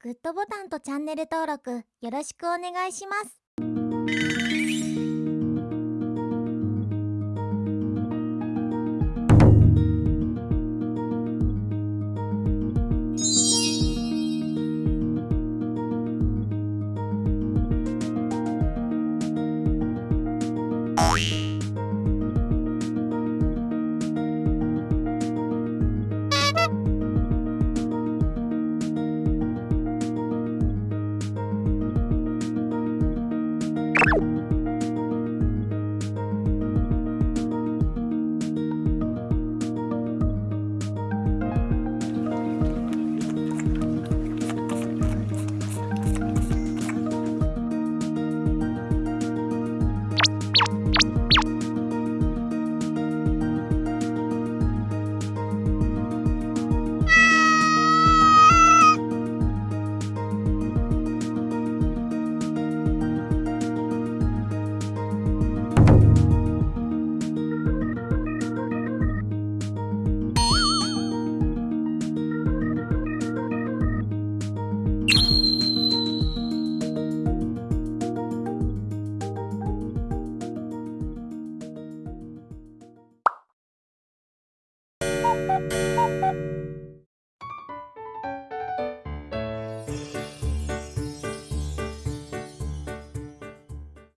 グッドボタンとチャンネル登録よろしくお願いします。